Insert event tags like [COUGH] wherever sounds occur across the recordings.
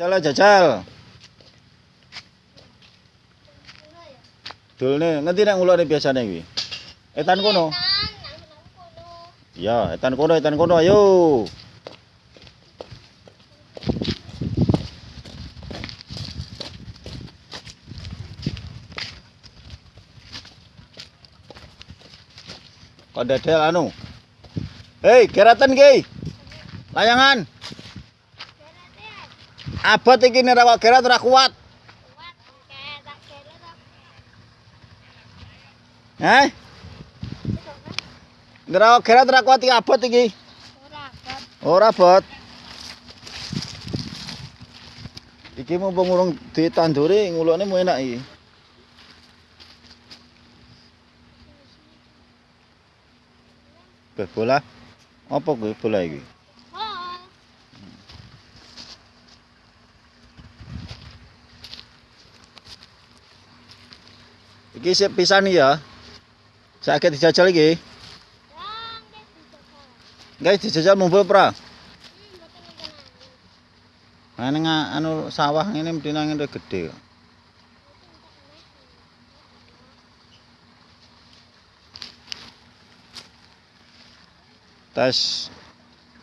Jajal jajal. Dulne ngendi nek ngulone biasane kuwi? Etan kono. Ya, etan kono, etan kono ayo. Kok dedel anu? Hei, keratan ki. Layangan. Abot iki nek ora gerat ora kuat. Heh? Nek ora gerat ora kuat iki abot iki. Ora abot. Iki mumpung urung ditanduri ngulone mu enak iki. Beh, bola. Apa kuwi bola iki? Iki sip pisan ya. Sakit dijajal iki. Guys, dijajal mumpul pra. Nah, ini anu sawah ini mesti nang ngene gede. Tes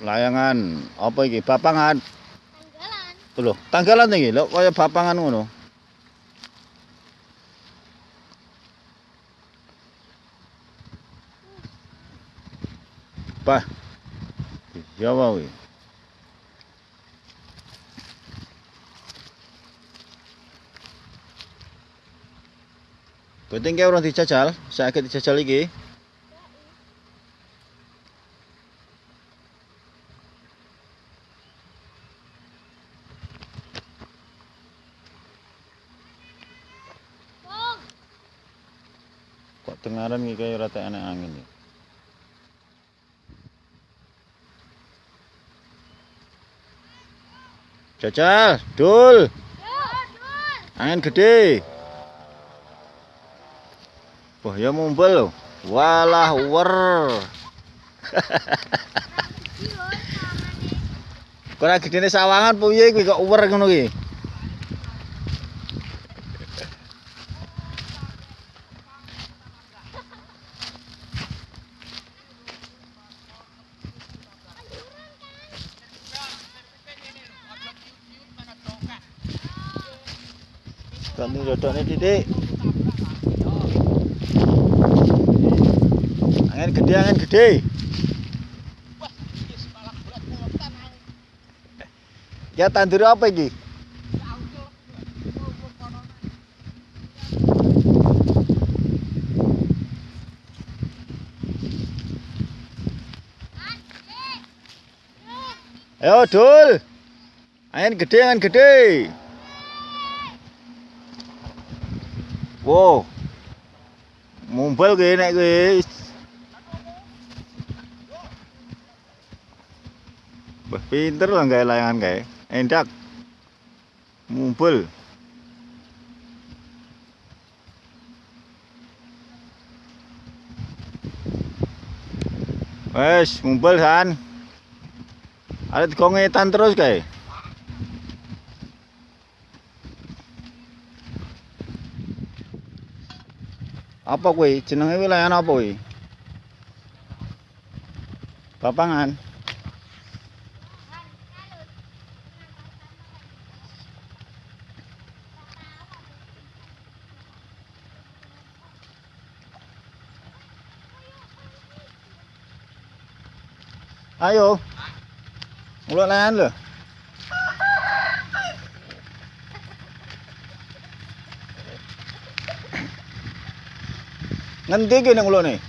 layangan apa iki? Bapangan. Lho, tanggalan iki lho kaya bapangan ngono. Ya wae. Penting kayak orang dijajal, sakit dijajal iki. Kok tengaran iki kaya ora enek angin ya. Jajal, dul. Angin gede. Wah, ya mumpul lho. Walah wer. [LAUGHS] Kok gedene sawangan piye kuwi kok wer ngono ki? Ganti dodone titik. Angin gede, angin gede. Ya tandur apa iki? Ayo dul. Angin gede, angin gede. Wow. Mumpul kuwi nek kuwi. Wah, pinter lah gawe layangan kae. Endak. Mumpul. Wes, mumpul san. Ada kongetan terus kae. Apa kuwi? Jenenge kuwi layangan apa kuwi? Papangan. Ayo. Mulai layangan lho. Ngendi ulune?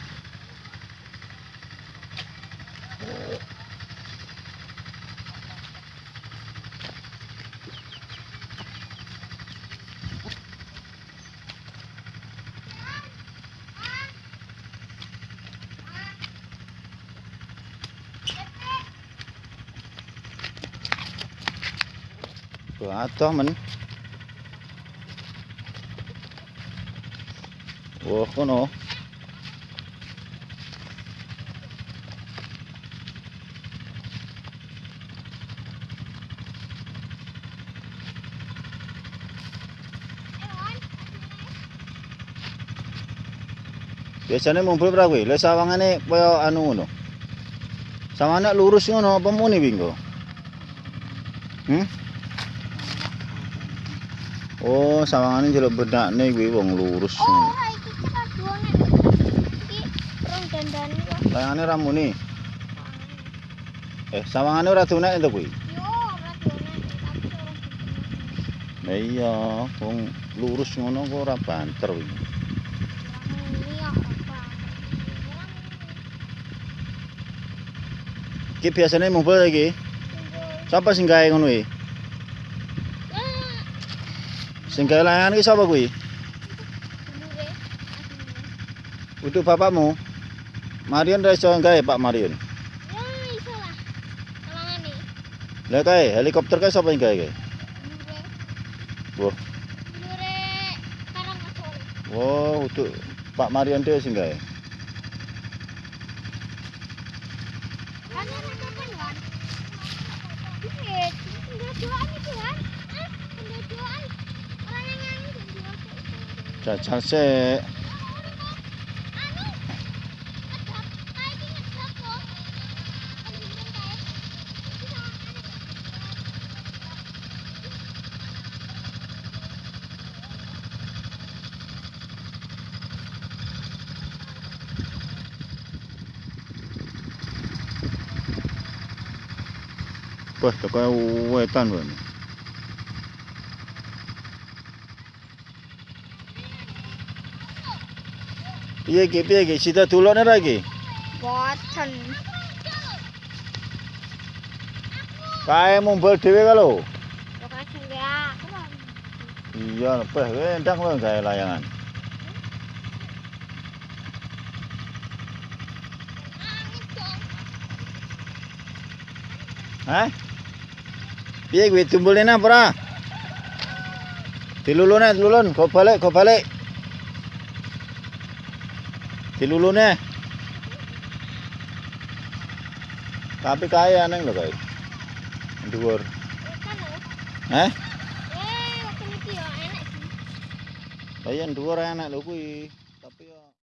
Tuh, atoh men. Oh, kono. Biasanya mumpul berapa kuih? Lihat sawangnya kaya anu ngono. Sawangnya lurus ngono, apa mau nih bingko? Hmm? Oh, sawangane jelok berdak kuwi wong lurus. Ngono. Dandani kok. Layangane ra muni. Eh, sawangane ora dunek to kuwi. Yo, ora duwane, tapi ora duwane. Lah iya, wong lurus ngono kok ora banter kuwi. Iki biasane mumpul iki. Sapa sing gawe ngono iki? Sing gawe layangan iki sapa kuwi? dulure. Asline. Udah bapakmu. Marion ra iso gawe Pak Marion. Ya iso lah. Tolongane. Lah kae helikopter kae sapa sing gawe kae? Wah. Dulure karang asore. Wow, untuk Pak Marion dhewe sing gawe. Kan ana kapan kan? Iki, tinggal doan iki kan? Ah, tinggal doan. Orang yang nyanyi dan jual itu. Jajal sik. Anu, ngedap, kayak gini ngedap loh. Ada di dalam kayak. Bisa ada. Wah, teko wetan wae. Piye iki piye iki? Sida dulone ra iki? Boten. Kae mumpul dhewe ka lho. Enggak. Iya, peh kowe endang lho gawe layangan. Hah? Piye kuwi tumbulne nang ora? Dilulune, dilulun, go balik, go balik. Dilulune. Tapi kaya neng lho kae. Dhuwur. Hah? Eh, waktu ini ya enak sih. Lah yen dhuwur enak lho kuwi. Tapi ya